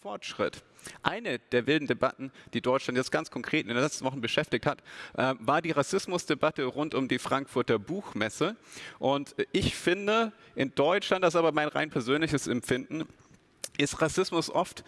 Fortschritt. Eine der wilden Debatten, die Deutschland jetzt ganz konkret in den letzten Wochen beschäftigt hat, äh, war die Rassismusdebatte rund um die Frankfurter Buchmesse. Und ich finde, in Deutschland, das ist aber mein rein persönliches Empfinden, ist Rassismus oft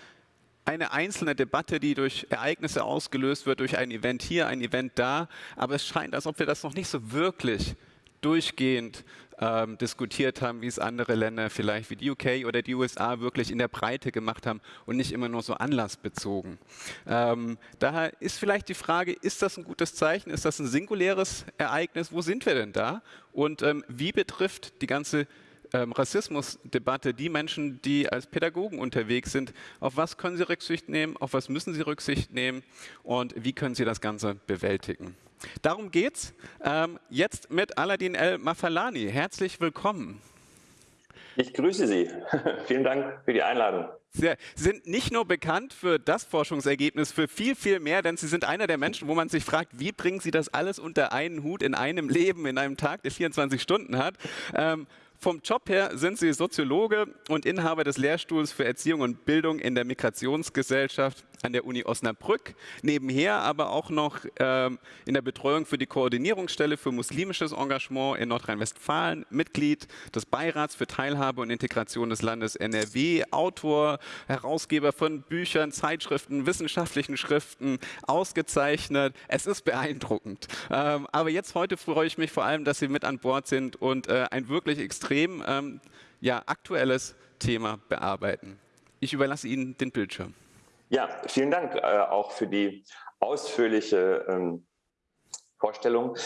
eine einzelne Debatte, die durch Ereignisse ausgelöst wird, durch ein Event hier, ein Event da. Aber es scheint, als ob wir das noch nicht so wirklich durchgehend ähm, diskutiert haben, wie es andere Länder vielleicht wie die UK oder die USA wirklich in der Breite gemacht haben und nicht immer nur so anlassbezogen. Ähm, daher ist vielleicht die Frage, ist das ein gutes Zeichen? Ist das ein singuläres Ereignis? Wo sind wir denn da? Und ähm, wie betrifft die ganze ähm, Rassismusdebatte die Menschen, die als Pädagogen unterwegs sind, auf was können sie Rücksicht nehmen, auf was müssen sie Rücksicht nehmen und wie können sie das Ganze bewältigen. Darum geht's ähm, jetzt mit Aladin El Mafalani. Herzlich willkommen. Ich grüße Sie. Vielen Dank für die Einladung. Sie sind nicht nur bekannt für das Forschungsergebnis, für viel, viel mehr, denn Sie sind einer der Menschen, wo man sich fragt, wie bringen Sie das alles unter einen Hut in einem Leben, in einem Tag, der 24 Stunden hat. Ähm, vom Job her sind Sie Soziologe und Inhaber des Lehrstuhls für Erziehung und Bildung in der Migrationsgesellschaft an der Uni Osnabrück, nebenher aber auch noch ähm, in der Betreuung für die Koordinierungsstelle für muslimisches Engagement in Nordrhein-Westfalen, Mitglied des Beirats für Teilhabe und Integration des Landes NRW, Autor, Herausgeber von Büchern, Zeitschriften, wissenschaftlichen Schriften, ausgezeichnet. Es ist beeindruckend. Ähm, aber jetzt heute freue ich mich vor allem, dass Sie mit an Bord sind und äh, ein wirklich extrem ähm, ja, aktuelles Thema bearbeiten. Ich überlasse Ihnen den Bildschirm. Ja, vielen Dank äh, auch für die ausführliche ähm, Vorstellung.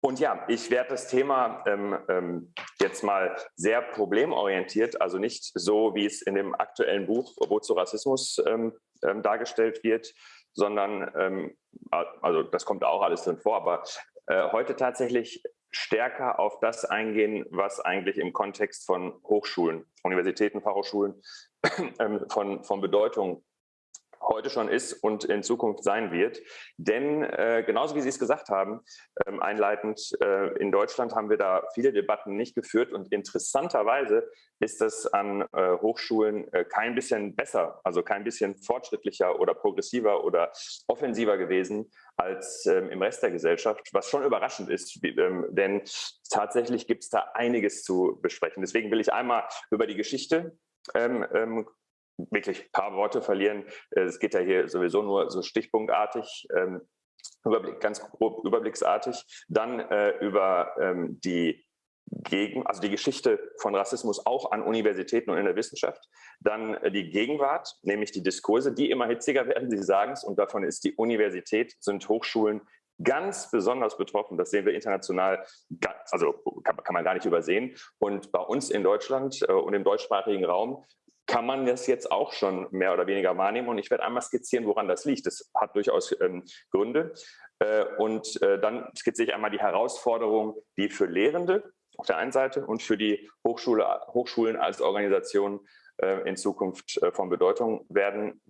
Und ja, ich werde das Thema ähm, ähm, jetzt mal sehr problemorientiert, also nicht so, wie es in dem aktuellen Buch Wozu Rassismus ähm, ähm, dargestellt wird, sondern, ähm, also das kommt auch alles drin vor, aber äh, heute tatsächlich stärker auf das eingehen, was eigentlich im Kontext von Hochschulen, Universitäten, Fachhochschulen von, von Bedeutung heute schon ist und in Zukunft sein wird. Denn äh, genauso wie Sie es gesagt haben, ähm, einleitend, äh, in Deutschland haben wir da viele Debatten nicht geführt und interessanterweise ist das an äh, Hochschulen äh, kein bisschen besser, also kein bisschen fortschrittlicher oder progressiver oder offensiver gewesen als ähm, im Rest der Gesellschaft, was schon überraschend ist, wie, ähm, denn tatsächlich gibt es da einiges zu besprechen. Deswegen will ich einmal über die Geschichte ähm, ähm, wirklich ein paar Worte verlieren. Äh, es geht ja hier sowieso nur so stichpunktartig, ähm, Überblick, ganz grob überblicksartig. Dann äh, über ähm, die gegen, also die Geschichte von Rassismus auch an Universitäten und in der Wissenschaft. Dann äh, die Gegenwart, nämlich die Diskurse, die immer hitziger werden, Sie sagen es, und davon ist die Universität, sind Hochschulen ganz besonders betroffen. Das sehen wir international, also kann, kann man gar nicht übersehen. Und bei uns in Deutschland äh, und im deutschsprachigen Raum kann man das jetzt auch schon mehr oder weniger wahrnehmen. Und ich werde einmal skizzieren, woran das liegt. Das hat durchaus ähm, Gründe. Äh, und äh, dann skizziere ich einmal die Herausforderungen, die für Lehrende auf der einen Seite und für die Hochschule, Hochschulen als Organisation äh, in Zukunft äh, von Bedeutung werden,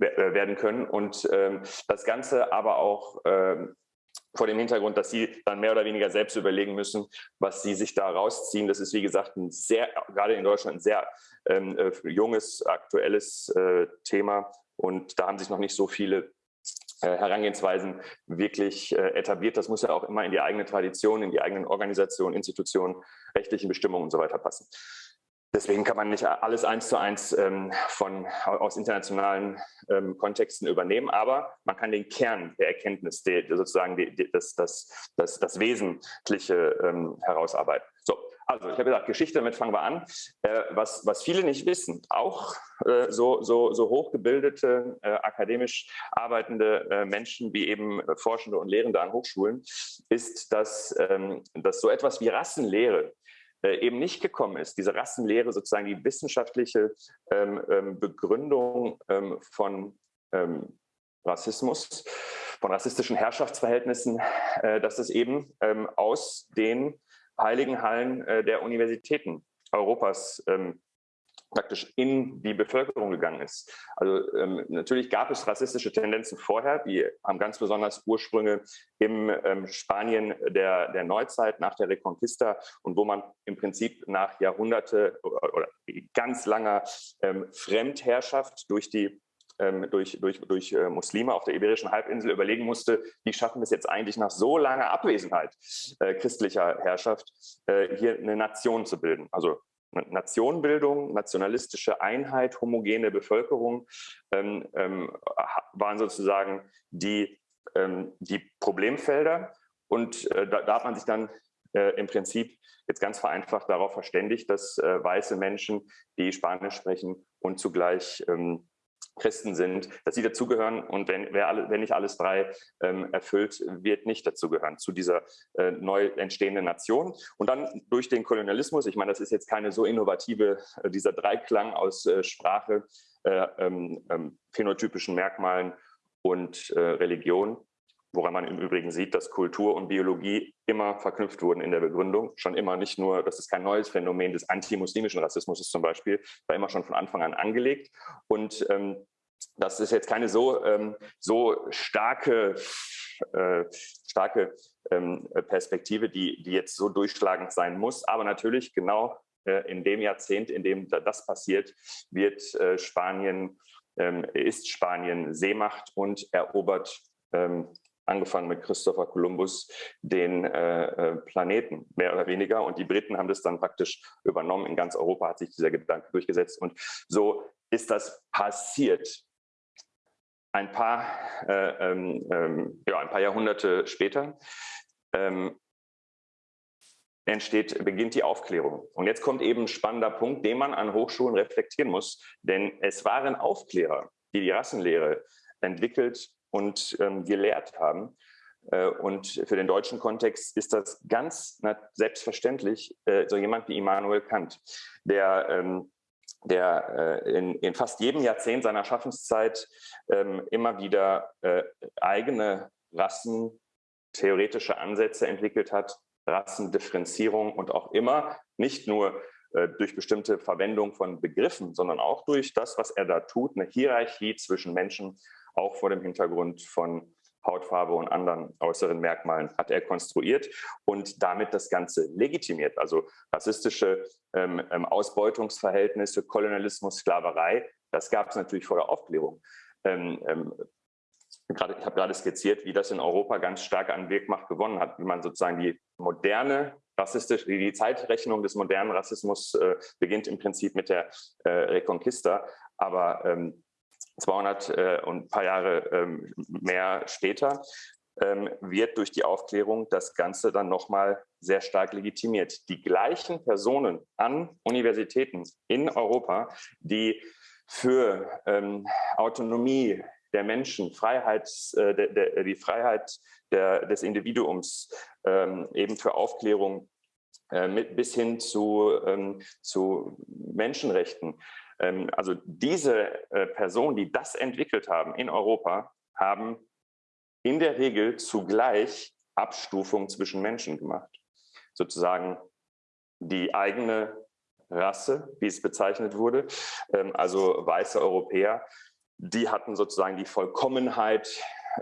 äh, werden können. Und ähm, das Ganze aber auch ähm, vor dem Hintergrund, dass sie dann mehr oder weniger selbst überlegen müssen, was sie sich da rausziehen. Das ist, wie gesagt, ein sehr, gerade in Deutschland, ein sehr ähm, äh, junges, aktuelles äh, Thema. Und da haben sich noch nicht so viele äh, Herangehensweisen wirklich äh, etabliert. Das muss ja auch immer in die eigene Tradition, in die eigenen Organisationen, Institutionen, rechtlichen Bestimmungen und so weiter passen. Deswegen kann man nicht alles eins zu eins ähm, von, aus internationalen ähm, Kontexten übernehmen, aber man kann den Kern der Erkenntnis, die, sozusagen die, die, das, das, das, das Wesentliche ähm, herausarbeiten. So, also ich habe gesagt, Geschichte, damit fangen wir an. Äh, was, was viele nicht wissen, auch äh, so, so, so hochgebildete, äh, akademisch arbeitende äh, Menschen wie eben Forschende und Lehrende an Hochschulen, ist, dass, ähm, dass so etwas wie Rassenlehre äh, eben nicht gekommen ist. Diese Rassenlehre, sozusagen die wissenschaftliche ähm, ähm, Begründung ähm, von ähm, Rassismus, von rassistischen Herrschaftsverhältnissen, äh, dass es eben ähm, aus den heiligen Hallen äh, der Universitäten Europas ähm, praktisch in die Bevölkerung gegangen ist. Also ähm, natürlich gab es rassistische Tendenzen vorher, die haben ganz besonders Ursprünge im ähm, Spanien der, der Neuzeit nach der Reconquista und wo man im Prinzip nach Jahrhunderte oder, oder ganz langer ähm, Fremdherrschaft durch die durch, durch, durch äh, Muslime auf der Iberischen Halbinsel überlegen musste, wie schaffen wir es jetzt eigentlich nach so langer Abwesenheit äh, christlicher Herrschaft, äh, hier eine Nation zu bilden. Also Nationenbildung, nationalistische Einheit, homogene Bevölkerung ähm, ähm, waren sozusagen die, ähm, die Problemfelder. Und äh, da, da, hat man sich dann äh, im Prinzip jetzt ganz vereinfacht darauf verständigt, dass äh, weiße Menschen, die Spanisch sprechen und zugleich ähm, Christen sind, dass sie dazugehören und wenn, wer alle, wenn nicht alles drei ähm, erfüllt, wird nicht dazugehören zu dieser äh, neu entstehenden Nation. Und dann durch den Kolonialismus, ich meine, das ist jetzt keine so innovative, äh, dieser Dreiklang aus äh, Sprache, äh, ähm, ähm, phänotypischen Merkmalen und äh, Religion, woran man im Übrigen sieht, dass Kultur und Biologie immer verknüpft wurden in der Begründung. Schon immer nicht nur, das ist kein neues Phänomen des antimuslimischen Rassismus zum Beispiel, war immer schon von Anfang an angelegt. Und ähm, das ist jetzt keine so, ähm, so starke, äh, starke ähm, Perspektive, die, die jetzt so durchschlagend sein muss. Aber natürlich genau äh, in dem Jahrzehnt, in dem das passiert, wird äh, Spanien, ähm, ist Spanien Seemacht und erobert ähm, angefangen mit Christopher Columbus, den äh, äh, Planeten, mehr oder weniger. Und die Briten haben das dann praktisch übernommen. In ganz Europa hat sich dieser Gedanke durchgesetzt. Und so ist das passiert. Ein paar, äh, ähm, ähm, ja, ein paar Jahrhunderte später ähm, entsteht, beginnt die Aufklärung. Und jetzt kommt eben ein spannender Punkt, den man an Hochschulen reflektieren muss. Denn es waren Aufklärer, die die Rassenlehre entwickelt und ähm, gelehrt haben. Äh, und für den deutschen Kontext ist das ganz selbstverständlich äh, so jemand wie Immanuel Kant, der, ähm, der äh, in, in, fast jedem Jahrzehnt seiner Schaffenszeit ähm, immer wieder äh, eigene rassentheoretische Ansätze entwickelt hat, Rassendifferenzierung und auch immer nicht nur äh, durch bestimmte Verwendung von Begriffen, sondern auch durch das, was er da tut, eine Hierarchie zwischen Menschen auch vor dem Hintergrund von Hautfarbe und anderen äußeren Merkmalen hat er konstruiert und damit das Ganze legitimiert. Also rassistische ähm, ähm Ausbeutungsverhältnisse, Kolonialismus, Sklaverei, das gab es natürlich vor der Aufklärung. Ähm, ähm, grade, ich habe gerade skizziert, wie das in Europa ganz stark an Wirkmacht gewonnen hat, wie man sozusagen die moderne rassistische, die Zeitrechnung des modernen Rassismus äh, beginnt im Prinzip mit der äh, Reconquista, aber ähm, 200 äh, und ein paar Jahre ähm, mehr später, ähm, wird durch die Aufklärung das Ganze dann nochmal sehr stark legitimiert. Die gleichen Personen an Universitäten in Europa, die für ähm, Autonomie der Menschen, Freiheit, äh, der, der, die Freiheit der, des Individuums, ähm, eben für Aufklärung äh, mit, bis hin zu, ähm, zu Menschenrechten also diese äh, Personen, die das entwickelt haben in Europa, haben in der Regel zugleich Abstufung zwischen Menschen gemacht. Sozusagen die eigene Rasse, wie es bezeichnet wurde, ähm, also weiße Europäer, die hatten sozusagen die Vollkommenheit,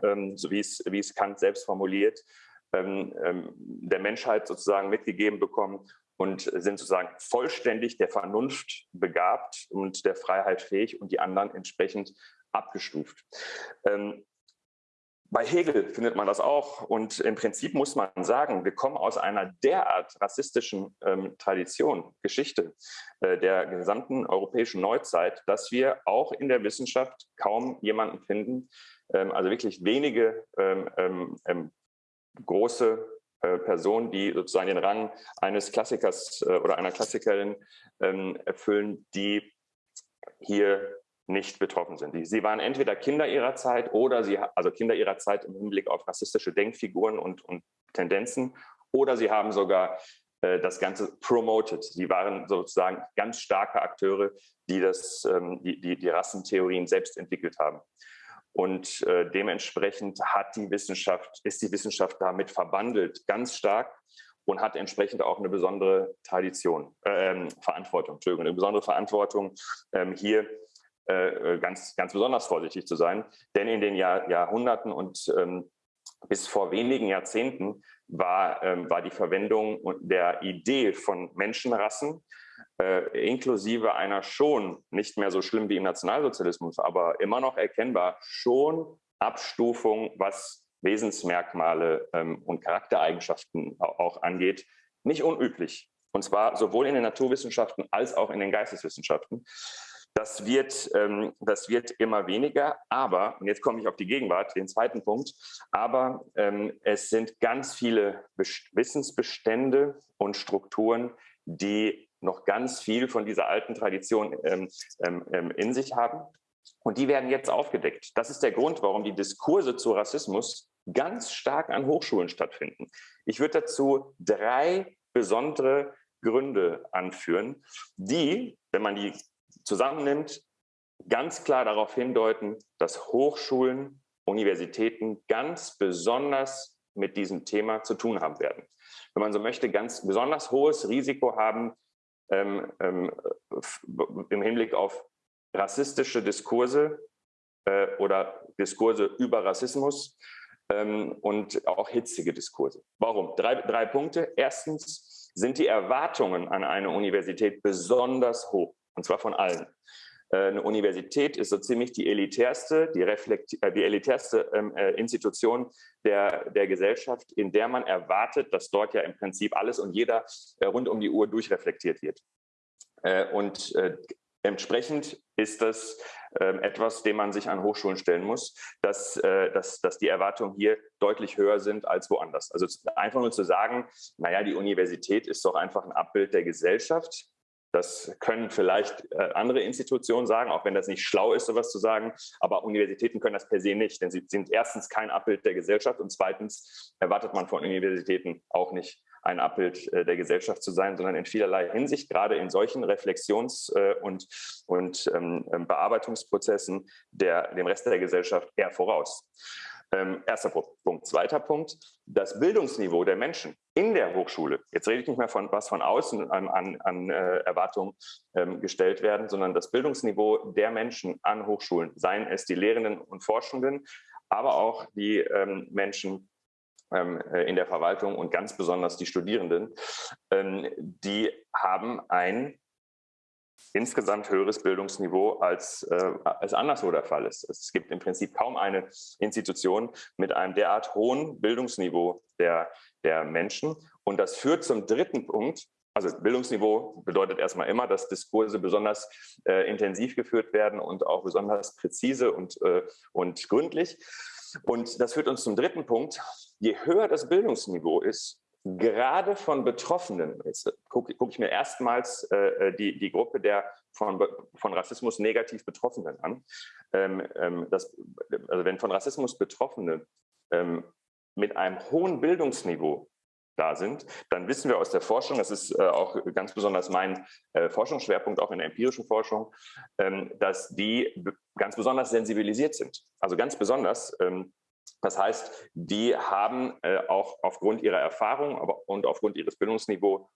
ähm, so wie es, wie es Kant selbst formuliert, der Menschheit sozusagen mitgegeben bekommen und sind sozusagen vollständig der Vernunft begabt und der Freiheit fähig und die anderen entsprechend abgestuft. Ähm, bei Hegel findet man das auch und im Prinzip muss man sagen, wir kommen aus einer derart rassistischen ähm, Tradition, Geschichte äh, der gesamten europäischen Neuzeit, dass wir auch in der Wissenschaft kaum jemanden finden, ähm, also wirklich wenige ähm, ähm, ähm große Personen, die sozusagen den Rang eines Klassikers äh, oder einer Klassikerin ähm, erfüllen, die hier nicht betroffen sind. Sie waren entweder Kinder ihrer Zeit oder sie, also Kinder ihrer Zeit im Hinblick auf rassistische Denkfiguren und, und Tendenzen, oder sie haben sogar äh, das Ganze promoted. Sie waren sozusagen ganz starke Akteure, die, das, ähm, die, die, die Rassentheorien selbst entwickelt haben. Und äh, dementsprechend hat die Wissenschaft, ist die Wissenschaft damit verbandelt, ganz stark. und hat entsprechend auch eine besondere Tradition, äh, Verantwortung, Entschuldigung, eine besondere Verantwortung, ähm, hier äh, ganz, ganz besonders vorsichtig zu sein. Denn in den Jahr, Jahrhunderten und ähm, bis vor wenigen Jahrzehnten war, ähm, war die Verwendung der Idee von Menschenrassen äh, inklusive einer schon nicht mehr so schlimm wie im Nationalsozialismus, aber immer noch erkennbar schon Abstufung, was Wesensmerkmale ähm, und Charaktereigenschaften auch angeht, nicht unüblich. Und zwar sowohl in den Naturwissenschaften als auch in den Geisteswissenschaften. Das wird, ähm, das wird immer weniger, aber, und jetzt komme ich auf die Gegenwart, den zweiten Punkt, aber ähm, es sind ganz viele Wissensbestände und Strukturen, die noch ganz viel von dieser alten Tradition ähm, ähm, ähm, in sich haben. Und die werden jetzt aufgedeckt. Das ist der Grund, warum die Diskurse zu Rassismus ganz stark an Hochschulen stattfinden. Ich würde dazu drei besondere Gründe anführen, die, wenn man die zusammennimmt, ganz klar darauf hindeuten, dass Hochschulen, Universitäten ganz besonders mit diesem Thema zu tun haben werden. Wenn man so möchte, ganz besonders hohes Risiko haben ähm, ähm, im Hinblick auf rassistische Diskurse äh, oder Diskurse über Rassismus ähm, und auch hitzige Diskurse. Warum? Drei, drei Punkte. Erstens sind die Erwartungen an eine Universität besonders hoch, und zwar von allen. Äh, eine Universität ist so ziemlich die elitärste, die, äh, die elitärste ähm, äh, Institution der, der Gesellschaft, in der man erwartet, dass dort ja im Prinzip alles und jeder äh, rund um die Uhr durchreflektiert wird. Äh, und äh, entsprechend ist das ähm, etwas, dem man sich an Hochschulen stellen muss, dass, dass, dass die Erwartungen hier deutlich höher sind als woanders. Also einfach nur zu sagen, naja, die Universität ist doch einfach ein Abbild der Gesellschaft, das können vielleicht äh, andere Institutionen sagen, auch wenn das nicht schlau ist, sowas zu sagen. Aber Universitäten können das per se nicht, denn sie sind erstens kein Abbild der Gesellschaft und zweitens erwartet man von Universitäten auch nicht ein Abbild äh, der Gesellschaft zu sein, sondern in vielerlei Hinsicht, gerade in solchen Reflexions- äh, und, und ähm, Bearbeitungsprozessen der, dem Rest der Gesellschaft eher voraus. Ähm, erster Punkt. Zweiter Punkt, das Bildungsniveau der Menschen in der Hochschule. Jetzt rede ich nicht mehr von was von außen an, an, äh, Erwartungen ähm, gestellt werden, sondern das Bildungsniveau der Menschen an Hochschulen, seien es die Lehrenden und Forschenden, aber auch die ähm, Menschen ähm, äh, in der Verwaltung und ganz besonders die Studierenden, ähm, die haben ein insgesamt höheres Bildungsniveau als, äh, als anderswo der Fall ist. Es gibt im Prinzip kaum eine Institution mit einem derart hohen Bildungsniveau der, der Menschen. Und das führt zum dritten Punkt. Also Bildungsniveau bedeutet erstmal immer, dass Diskurse besonders äh, intensiv geführt werden und auch besonders präzise und, äh, und gründlich. Und das führt uns zum dritten Punkt. Je höher das Bildungsniveau ist, gerade von Betroffenen, jetzt gucke guck ich mir erstmals äh, äh, die, die Gruppe der von, von Rassismus negativ Betroffenen an. Ähm, ähm, das, also wenn von Rassismus Betroffene ähm, mit einem hohen Bildungsniveau da sind, dann wissen wir aus der Forschung, das ist äh, auch ganz besonders mein äh, Forschungsschwerpunkt auch in der empirischen Forschung, ähm, dass die ganz besonders sensibilisiert sind. Also ganz besonders ähm, das heißt, die haben äh, auch aufgrund ihrer Erfahrung aber, und aufgrund ihres Bildungsniveaus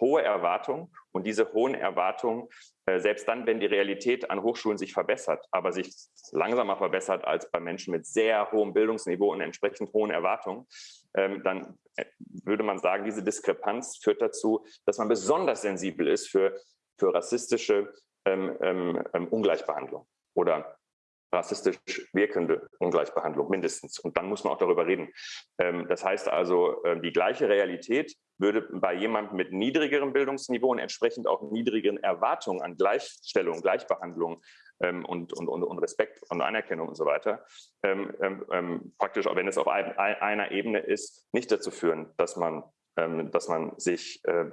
hohe Erwartungen und diese hohen Erwartungen, äh, selbst dann, wenn die Realität an Hochschulen sich verbessert, aber sich langsamer verbessert als bei Menschen mit sehr hohem Bildungsniveau und entsprechend hohen Erwartungen, ähm, dann äh, würde man sagen, diese Diskrepanz führt dazu, dass man besonders sensibel ist für, für rassistische ähm, ähm, ähm Ungleichbehandlung oder rassistisch wirkende Ungleichbehandlung mindestens. Und dann muss man auch darüber reden. Ähm, das heißt also, äh, die gleiche Realität würde bei jemandem mit niedrigerem Bildungsniveau und entsprechend auch niedrigeren Erwartungen an Gleichstellung, Gleichbehandlung ähm, und, und, und, Respekt und Anerkennung und so weiter, ähm, praktisch, auch wenn es auf einer Ebene ist, nicht dazu führen, dass man, dass man sich äh,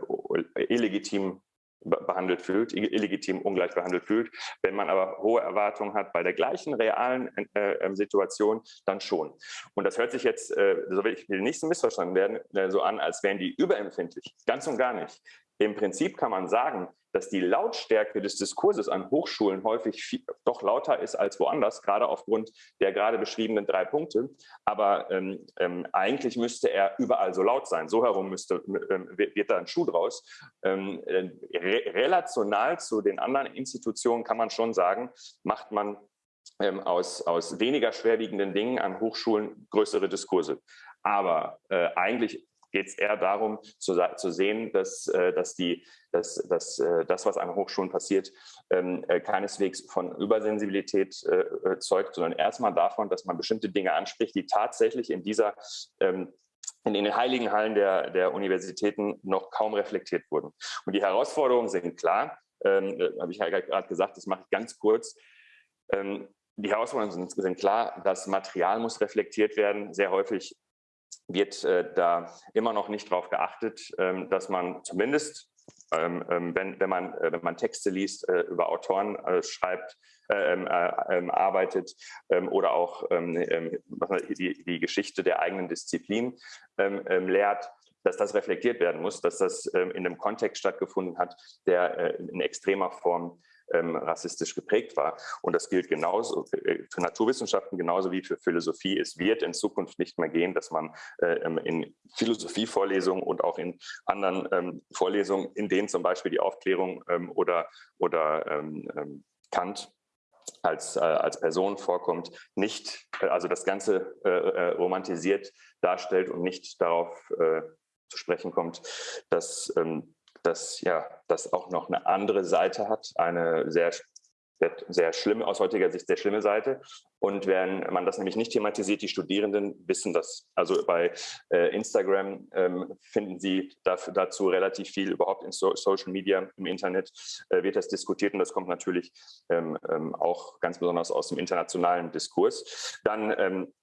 illegitim behandelt fühlt, illegitim ungleich behandelt fühlt. Wenn man aber hohe Erwartungen hat bei der gleichen realen äh, ähm, Situation, dann schon. Und das hört sich jetzt, äh, so will ich will nicht so missverstanden werden, äh, so an, als wären die überempfindlich. Ganz und gar nicht. Im Prinzip kann man sagen, dass die Lautstärke des Diskurses an Hochschulen häufig viel, doch lauter ist als woanders, gerade aufgrund der gerade beschriebenen drei Punkte. Aber ähm, ähm, eigentlich müsste er überall so laut sein. So herum müsste, ähm, wird da ein Schuh draus. Ähm, äh, re relational zu den anderen Institutionen kann man schon sagen, macht man ähm, aus, aus weniger schwerwiegenden Dingen an Hochschulen größere Diskurse. Aber äh, eigentlich geht es eher darum zu, zu sehen, dass, äh, dass, die, dass, dass äh, das, was an Hochschulen passiert, ähm, äh, keineswegs von Übersensibilität zeugt, sondern erstmal davon, dass man bestimmte Dinge anspricht, die tatsächlich in dieser ähm, in den heiligen Hallen der, der Universitäten noch kaum reflektiert wurden. Und die Herausforderungen sind klar, ähm, habe ich ja gerade gesagt, das mache ich ganz kurz. Ähm, die Herausforderungen sind, sind, klar, das Material muss reflektiert werden. Sehr häufig wird äh, da immer noch nicht darauf geachtet, ähm, dass man zumindest, ähm, ähm, wenn, wenn, man, äh, wenn man Texte liest, äh, über Autoren äh, schreibt, äh, ähm, äh, arbeitet oder auch die, die, Geschichte der eigenen Disziplin lehrt, dass das reflektiert werden muss, dass das in einem Kontext stattgefunden hat, der in extremer Form ähm, rassistisch geprägt war. Und das gilt genauso äh, für Naturwissenschaften genauso wie für Philosophie. Es wird in Zukunft nicht mehr gehen, dass man äh, ähm, in Philosophievorlesungen und auch in anderen ähm, Vorlesungen, in denen zum Beispiel die Aufklärung ähm, oder, oder ähm, ähm, Kant als, äh, als Person vorkommt, nicht, äh, also das Ganze äh, äh, romantisiert darstellt und nicht darauf zu sprechen kommt, dass ähm, dass ja das auch noch eine andere Seite hat, eine sehr sehr, schlimme, aus heutiger Sicht sehr schlimme Seite. Und wenn man das nämlich nicht thematisiert, die Studierenden wissen das. Also bei äh, Instagram ähm, finden sie dafür, dazu relativ viel, überhaupt in so Social Media, im Internet äh, wird das diskutiert und das kommt natürlich ähm, ähm, auch ganz besonders aus dem internationalen Diskurs. Dann ähm,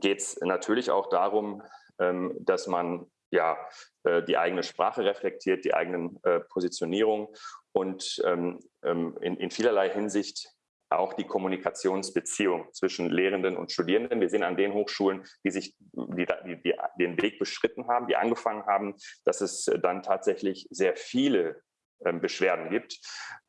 geht es natürlich auch darum, ähm, dass man ja, äh, die eigene Sprache reflektiert, die eigenen äh, Positionierungen und ähm, ähm, in, in vielerlei Hinsicht auch die Kommunikationsbeziehung zwischen Lehrenden und Studierenden. Wir sehen an den Hochschulen, die sich die, die, die, den Weg beschritten haben, die angefangen haben, dass es dann tatsächlich sehr viele Beschwerden gibt.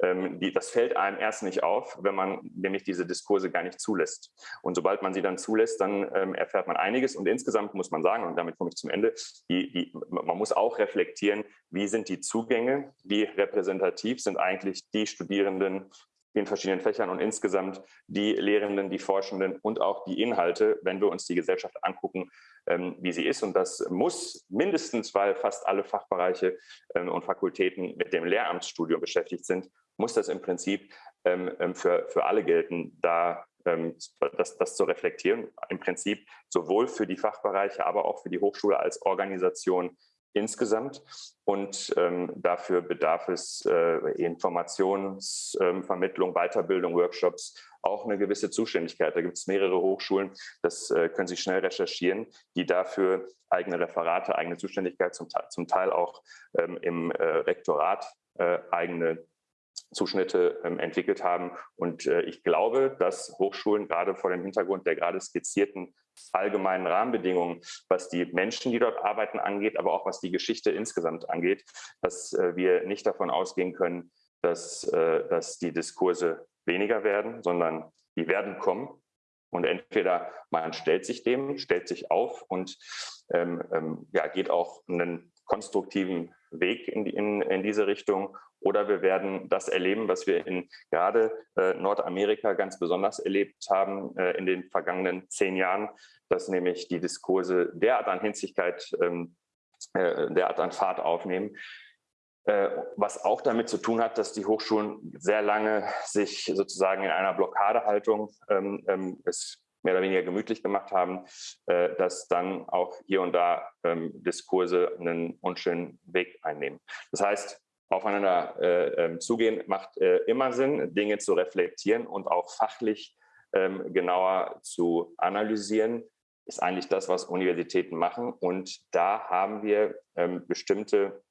Ähm, das fällt einem erst nicht auf, wenn man nämlich diese Diskurse gar nicht zulässt. Und sobald man sie dann zulässt, dann ähm, erfährt man einiges. Und insgesamt muss man sagen, und damit komme ich zum Ende, die, die, man muss auch reflektieren, wie sind die Zugänge, wie repräsentativ sind eigentlich die Studierenden den verschiedenen Fächern und insgesamt die Lehrenden, die Forschenden und auch die Inhalte, wenn wir uns die Gesellschaft angucken, ähm, wie sie ist. Und das muss mindestens, weil fast alle Fachbereiche ähm, und Fakultäten mit dem Lehramtsstudium beschäftigt sind, muss das im Prinzip ähm, für, für alle gelten, da das, das zu reflektieren. Im Prinzip sowohl für die Fachbereiche, aber auch für die Hochschule als Organisation insgesamt. Und ähm, dafür bedarf es äh, Informationsvermittlung, ähm, Weiterbildung, Workshops, auch eine gewisse Zuständigkeit. Da gibt es mehrere Hochschulen, das äh, können Sie schnell recherchieren, die dafür eigene Referate, eigene Zuständigkeit, zum, zum Teil auch ähm, im äh, Rektorat äh, eigene Zuschnitte ähm, entwickelt haben. Und äh, ich glaube, dass Hochschulen gerade vor dem Hintergrund der gerade skizzierten allgemeinen Rahmenbedingungen, was die Menschen, die dort arbeiten, angeht, aber auch was die Geschichte insgesamt angeht, dass äh, wir nicht davon ausgehen können, dass, äh, dass die Diskurse weniger werden, sondern die werden kommen. Und entweder man stellt sich dem, stellt sich auf und ähm, ähm, ja, geht auch einen konstruktiven Weg in, in, in diese Richtung oder wir werden das erleben, was wir in gerade äh, Nordamerika ganz besonders erlebt haben äh, in den vergangenen zehn Jahren, dass nämlich die Diskurse derart an Hinzigkeit, ähm, äh, derart an Fahrt aufnehmen, äh, was auch damit zu tun hat, dass die Hochschulen sehr lange sich sozusagen in einer Blockadehaltung ähm, ähm, es mehr oder weniger gemütlich gemacht haben, äh, dass dann auch hier und da ähm, Diskurse einen unschönen Weg einnehmen. Das heißt, aufeinander äh, ähm, zugehen macht äh, immer Sinn, Dinge zu reflektieren und auch fachlich ähm, genauer zu analysieren, ist eigentlich das, was Universitäten machen. Und da haben wir ähm, bestimmte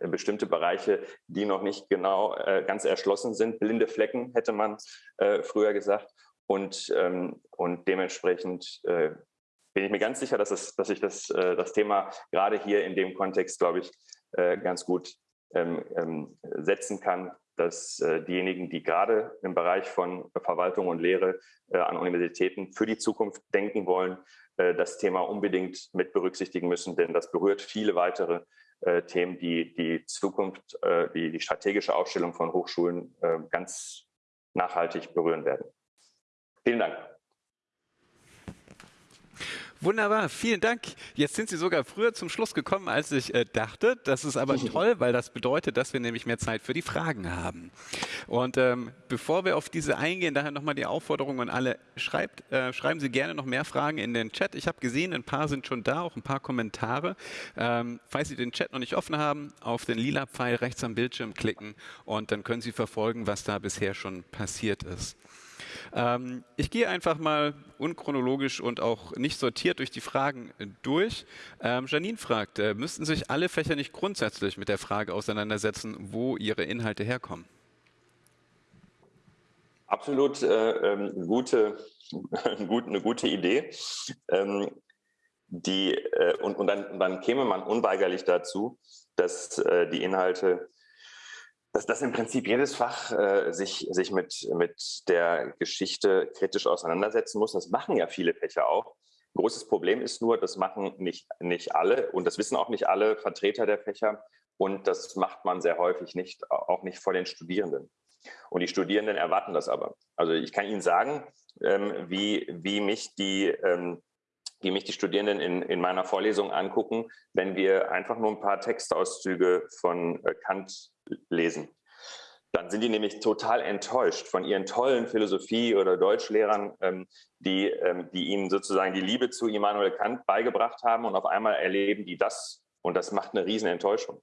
äh, bestimmte Bereiche, die noch nicht genau äh, ganz erschlossen sind. Blinde Flecken hätte man äh, früher gesagt. Und, ähm, und dementsprechend bin ich mir ganz sicher, dass, es, dass ich das, das Thema gerade hier in dem Kontext, glaube ich, ganz gut ähm, ähm, setzen kann, dass äh, diejenigen, die gerade im Bereich von Verwaltung und Lehre äh, an Universitäten für die Zukunft denken wollen, äh, das Thema unbedingt mit berücksichtigen müssen, denn das berührt viele weitere äh, Themen, die die Zukunft, äh, die, die strategische Aufstellung von Hochschulen äh, ganz nachhaltig berühren werden. Vielen Dank. Wunderbar, vielen Dank. Jetzt sind Sie sogar früher zum Schluss gekommen, als ich äh, dachte. Das ist aber toll, weil das bedeutet, dass wir nämlich mehr Zeit für die Fragen haben. Und ähm, bevor wir auf diese eingehen, daher nochmal die Aufforderung an alle, schreibt, äh, schreiben Sie gerne noch mehr Fragen in den Chat. Ich habe gesehen, ein paar sind schon da, auch ein paar Kommentare. Ähm, falls Sie den Chat noch nicht offen haben, auf den lila Pfeil rechts am Bildschirm klicken und dann können Sie verfolgen, was da bisher schon passiert ist. Ähm, ich gehe einfach mal unchronologisch und auch nicht sortiert durch die Fragen durch. Ähm, Janine fragt, äh, müssten sich alle Fächer nicht grundsätzlich mit der Frage auseinandersetzen, wo ihre Inhalte herkommen? Absolut äh, ähm, gute, gut, eine gute Idee. Ähm, die, äh, und, und dann, dann käme man unweigerlich dazu, dass äh, die Inhalte dass, dass im Prinzip jedes Fach äh, sich, sich mit, mit der Geschichte kritisch auseinandersetzen muss. Das machen ja viele Fächer auch. Großes Problem ist nur, das machen nicht, nicht alle und das wissen auch nicht alle Vertreter der Fächer und das macht man sehr häufig nicht, auch nicht vor den Studierenden. Und die Studierenden erwarten das aber. Also ich kann Ihnen sagen, ähm, wie, wie mich die ähm, wie mich die Studierenden in, in meiner Vorlesung angucken, wenn wir einfach nur ein paar Textauszüge von äh, Kant lesen. Dann sind die nämlich total enttäuscht von ihren tollen Philosophie- oder Deutschlehrern, ähm, die, ähm, die ihnen sozusagen die Liebe zu Immanuel Kant beigebracht haben und auf einmal erleben die das und das macht eine riesen Enttäuschung.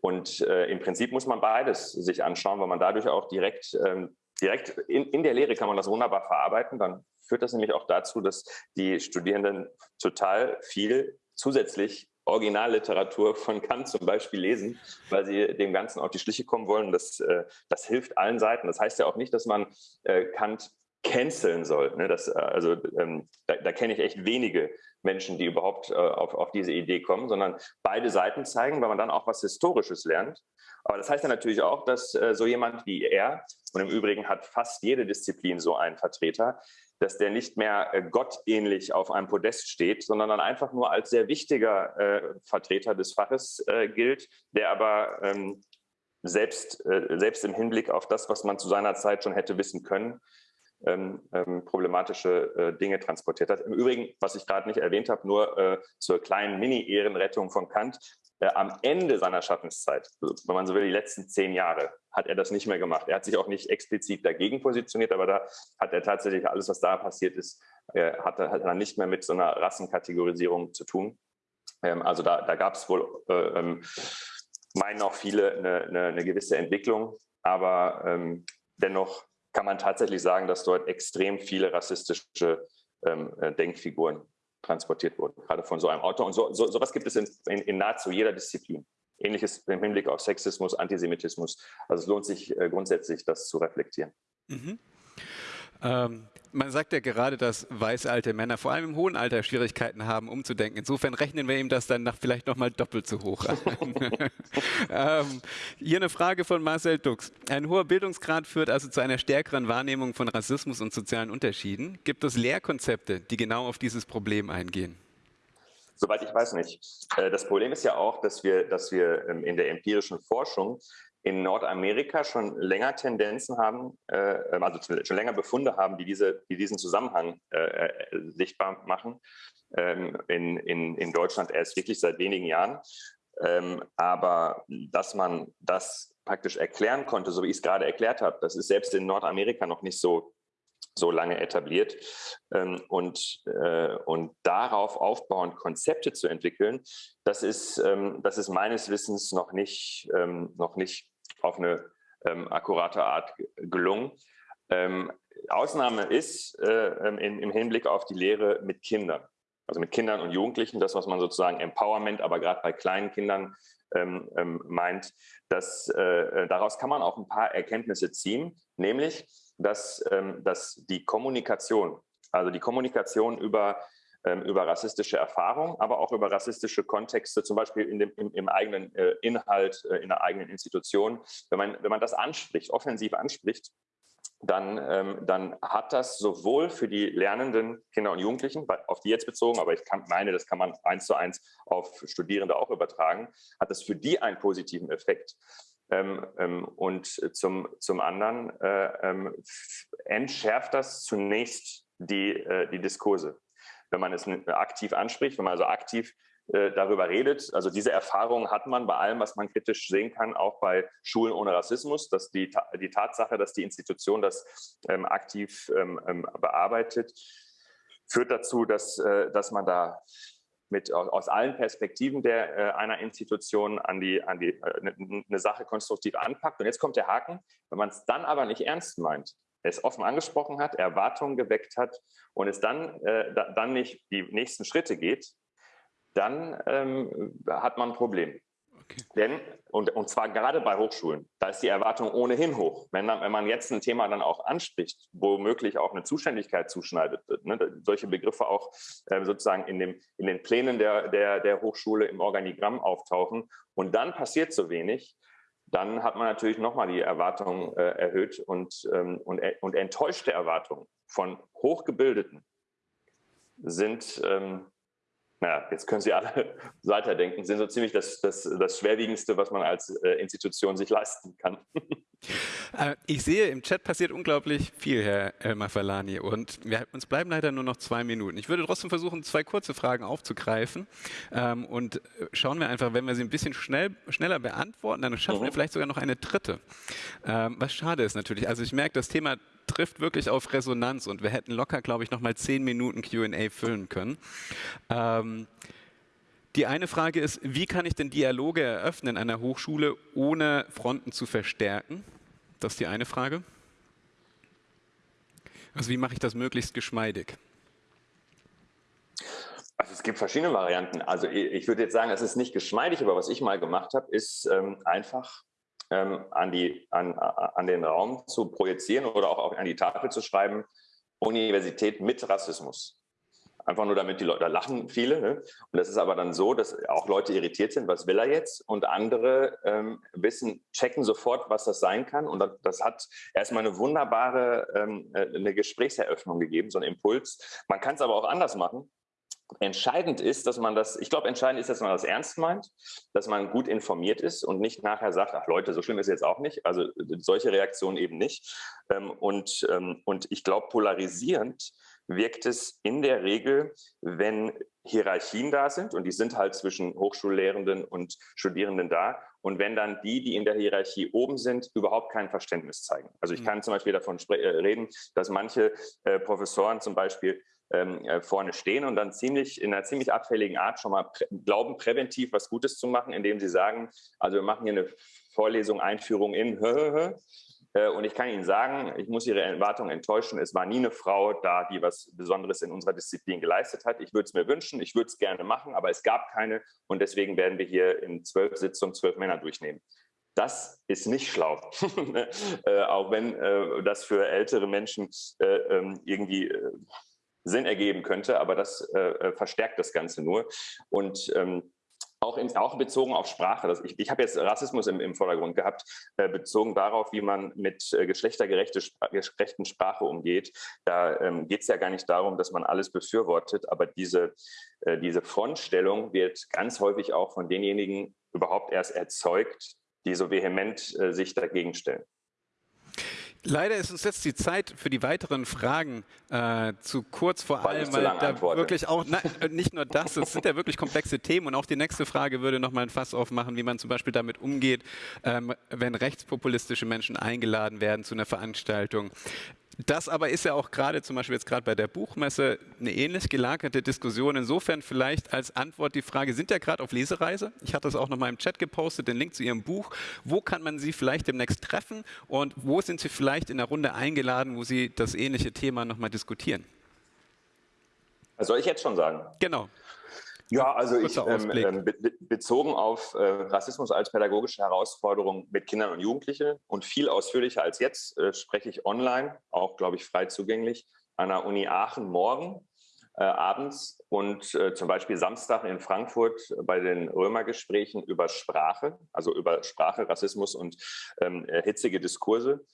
Und äh, im Prinzip muss man beides sich anschauen, weil man dadurch auch direkt, ähm, direkt in, in der Lehre kann man das wunderbar verarbeiten. Dann führt das nämlich auch dazu, dass die Studierenden total viel zusätzlich Originalliteratur von Kant zum Beispiel lesen, weil sie dem Ganzen auf die Schliche kommen wollen. Das, äh, das hilft allen Seiten. Das heißt ja auch nicht, dass man äh, Kant canceln soll. Ne? Das, äh, also ähm, da, da kenne ich echt wenige Menschen, die überhaupt auf, auf diese Idee kommen, sondern beide Seiten zeigen, weil man dann auch was Historisches lernt. Aber das heißt ja natürlich auch, dass so jemand wie er, und im Übrigen hat fast jede Disziplin so einen Vertreter, dass der nicht mehr äh, gottähnlich auf einem Podest steht, sondern dann einfach nur als sehr wichtiger äh, Vertreter des Faches äh, gilt, der aber ähm, selbst, äh, selbst im Hinblick auf das, was man zu seiner Zeit schon hätte wissen können, ähm, ähm, problematische äh, Dinge transportiert hat. Im Übrigen, was ich gerade nicht erwähnt habe, nur äh, zur kleinen Mini-Ehrenrettung von Kant, äh, am Ende seiner Schaffenszeit, wenn man so will, die letzten zehn Jahre, hat er das nicht mehr gemacht. Er hat sich auch nicht explizit dagegen positioniert, aber da hat er tatsächlich alles, was da passiert ist, äh, hat, hat er nicht mehr mit so einer Rassenkategorisierung zu tun. Ähm, also da, da gab es wohl, äh, ähm, meinen auch viele, eine, eine, eine gewisse Entwicklung, aber ähm, dennoch kann man tatsächlich sagen, dass dort extrem viele rassistische ähm, äh, Denkfiguren transportiert wurden, gerade von so einem Autor. Und so, so, sowas gibt es in, in, in, nahezu jeder Disziplin. Ähnliches im Hinblick auf Sexismus, Antisemitismus. Also es lohnt sich äh, grundsätzlich, das zu reflektieren. Mhm. Ähm, man sagt ja gerade, dass weiße alte Männer vor allem im hohen Alter Schwierigkeiten haben, umzudenken. Insofern rechnen wir ihm das dann nach vielleicht nochmal doppelt so hoch an. ähm, hier eine Frage von Marcel Dux. Ein hoher Bildungsgrad führt also zu einer stärkeren Wahrnehmung von Rassismus und sozialen Unterschieden. Gibt es Lehrkonzepte, die genau auf dieses Problem eingehen? Soweit ich weiß nicht. Äh, das Problem ist ja auch, dass wir, dass wir ähm, in der empirischen Forschung in Nordamerika schon länger Tendenzen haben, äh, also schon länger Befunde haben, die, diese, die diesen Zusammenhang äh, äh, sichtbar machen. Ähm, in, in, in Deutschland erst wirklich seit wenigen Jahren. Ähm, aber dass man das praktisch erklären konnte, so wie ich es gerade erklärt habe, das ist selbst in Nordamerika noch nicht so, so lange etabliert. Ähm, und, äh, und darauf aufbauend Konzepte zu entwickeln, das ist, ähm, das ist meines Wissens noch nicht, ähm, noch nicht auf eine ähm, akkurate Art gelungen. Ähm, Ausnahme ist äh, ähm, in, im Hinblick auf die Lehre mit Kindern, also mit Kindern und Jugendlichen, das, was man sozusagen Empowerment, aber gerade bei kleinen Kindern ähm, ähm, meint, dass äh, äh, daraus kann man auch ein paar Erkenntnisse ziehen, nämlich, dass, ähm, dass die Kommunikation, also die Kommunikation über über rassistische Erfahrungen, aber auch über rassistische Kontexte, zum Beispiel in dem, im, im eigenen äh, Inhalt, äh, in der eigenen Institution. Wenn man, wenn man das anspricht, offensiv anspricht, dann, ähm, dann hat das sowohl für die lernenden Kinder und Jugendlichen, auf die jetzt bezogen, aber ich kann, meine, das kann man eins zu eins auf Studierende auch übertragen, hat das für die einen positiven Effekt. Ähm, ähm, und zum, zum anderen äh, ähm, entschärft das zunächst die, äh, die Diskurse. Wenn man es aktiv anspricht, wenn man also aktiv äh, darüber redet. Also diese Erfahrung hat man bei allem, was man kritisch sehen kann, auch bei Schulen ohne Rassismus, dass die, die Tatsache, dass die Institution das ähm, aktiv ähm, ähm, bearbeitet, führt dazu, dass, äh, dass man da mit aus allen Perspektiven der äh, einer Institution an die an die äh, eine Sache konstruktiv anpackt und jetzt kommt der Haken wenn man es dann aber nicht ernst meint es offen angesprochen hat Erwartungen geweckt hat und es dann äh, da, dann nicht die nächsten Schritte geht dann ähm, hat man ein Problem. Okay. Denn, und, und zwar gerade bei Hochschulen, da ist die Erwartung ohnehin hoch. Wenn, wenn man jetzt ein Thema dann auch anspricht, womöglich auch eine Zuständigkeit zuschneidet, ne, solche Begriffe auch äh, sozusagen in, dem, in den Plänen der, der, der Hochschule im Organigramm auftauchen und dann passiert so wenig, dann hat man natürlich nochmal die Erwartung äh, erhöht und, ähm, und, äh, und enttäuschte Erwartungen von Hochgebildeten sind ähm, naja, jetzt können Sie alle weiterdenken, sind so ziemlich das, das, das Schwerwiegendste, was man als äh, Institution sich leisten kann. Äh, ich sehe, im Chat passiert unglaublich viel, Herr Elmar Falani, und wir, uns bleiben leider nur noch zwei Minuten. Ich würde trotzdem versuchen, zwei kurze Fragen aufzugreifen ähm, und äh, schauen wir einfach, wenn wir sie ein bisschen schnell, schneller beantworten, dann schaffen mhm. wir vielleicht sogar noch eine dritte. Ähm, was schade ist natürlich. Also ich merke, das Thema trifft wirklich auf Resonanz und wir hätten locker, glaube ich, noch mal zehn Minuten Q&A füllen können. Ähm, die eine Frage ist, wie kann ich denn Dialoge eröffnen an einer Hochschule, ohne Fronten zu verstärken? Das ist die eine Frage. Also wie mache ich das möglichst geschmeidig? Also es gibt verschiedene Varianten. Also ich würde jetzt sagen, es ist nicht geschmeidig, aber was ich mal gemacht habe, ist ähm, einfach ähm, an, die, an, an den Raum zu projizieren oder auch an die Tafel zu schreiben, Universität mit Rassismus. Einfach nur damit die Leute, da lachen viele. Ne? Und das ist aber dann so, dass auch Leute irritiert sind, was will er jetzt? Und andere ähm, wissen, checken sofort, was das sein kann. Und das, hat erstmal eine wunderbare ähm, äh, eine Gesprächseröffnung gegeben, so einen Impuls. Man kann es aber auch anders machen. Entscheidend ist, dass man das, ich glaube, entscheidend ist, dass man das ernst meint, dass man gut informiert ist und nicht nachher sagt, ach Leute, so schlimm ist es jetzt auch nicht. Also solche Reaktionen eben nicht. Ähm, und, ähm, und ich glaube, polarisierend wirkt es in der Regel, wenn Hierarchien da sind und die sind halt zwischen Hochschullehrenden und Studierenden da und wenn dann die, die in der Hierarchie oben sind, überhaupt kein Verständnis zeigen. Also ich mhm. kann zum Beispiel davon äh, reden, dass manche äh, Professoren zum Beispiel ähm, äh, vorne stehen und dann ziemlich in einer ziemlich abfälligen Art schon mal prä glauben, präventiv was Gutes zu machen, indem sie sagen, also wir machen hier eine Vorlesung, Einführung in und ich kann Ihnen sagen, ich muss Ihre Erwartungen enttäuschen. Es war nie eine Frau da, die was Besonderes in unserer Disziplin geleistet hat. Ich würde es mir wünschen, ich würde es gerne machen, aber es gab keine. Und deswegen werden wir hier in zwölf Sitzungen zwölf Männer durchnehmen. Das ist nicht schlau, äh, auch wenn äh, das für ältere Menschen äh, ähm, irgendwie äh, Sinn ergeben könnte, aber das äh, äh, verstärkt das Ganze nur. Und ähm, auch, in, auch, bezogen auf Sprache. Das, ich, ich habe jetzt Rassismus im, im Vordergrund gehabt, äh, bezogen darauf, wie man mit äh, geschlechtergerechter Spra Sprache umgeht. Da ähm, geht es ja gar nicht darum, dass man alles befürwortet, aber diese, äh, diese Frontstellung wird ganz häufig auch von denjenigen überhaupt erst erzeugt, die so vehement äh, sich dagegen stellen. Leider ist uns jetzt die Zeit für die weiteren Fragen äh, zu kurz, vor weil allem, weil da antworte. wirklich auch, na, äh, nicht nur das, es sind ja wirklich komplexe Themen und auch die nächste Frage würde nochmal ein Fass aufmachen, wie man zum Beispiel damit umgeht, ähm, wenn rechtspopulistische Menschen eingeladen werden zu einer Veranstaltung. Das aber ist ja auch gerade zum Beispiel jetzt gerade bei der Buchmesse eine ähnlich gelagerte Diskussion. Insofern vielleicht als Antwort die Frage, sind ja gerade auf Lesereise? Ich hatte das auch noch mal im Chat gepostet, den Link zu Ihrem Buch. Wo kann man Sie vielleicht demnächst treffen und wo sind Sie vielleicht in der Runde eingeladen, wo Sie das ähnliche Thema noch mal diskutieren? soll ich jetzt schon sagen? Genau. Ja, also ich ähm, ähm be bezogen auf äh, Rassismus als pädagogische Herausforderung mit Kindern und Jugendlichen und viel ausführlicher als jetzt äh, spreche ich online, auch glaube ich frei zugänglich, an der Uni Aachen morgen äh, abends und äh, zum Beispiel Samstag in Frankfurt bei den Römergesprächen über Sprache, also über Sprache, Rassismus und ähm, hitzige Diskurse.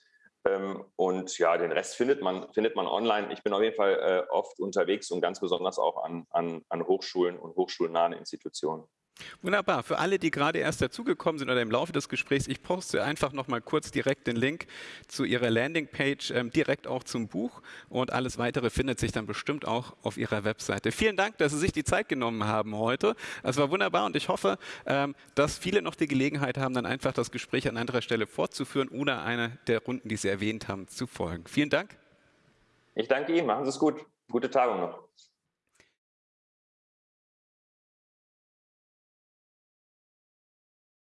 Ähm, und ja, den Rest findet man, findet man online. Ich bin auf jeden Fall äh, oft unterwegs und ganz besonders auch an, an, an Hochschulen und hochschulnahen Institutionen. Wunderbar. Für alle, die gerade erst dazugekommen sind oder im Laufe des Gesprächs, ich poste einfach noch mal kurz direkt den Link zu Ihrer Landingpage, ähm, direkt auch zum Buch und alles weitere findet sich dann bestimmt auch auf Ihrer Webseite. Vielen Dank, dass Sie sich die Zeit genommen haben heute. Es war wunderbar und ich hoffe, ähm, dass viele noch die Gelegenheit haben, dann einfach das Gespräch an anderer Stelle fortzuführen oder einer der Runden, die Sie erwähnt haben, zu folgen. Vielen Dank. Ich danke Ihnen. Machen Sie es gut. Gute Tagung noch.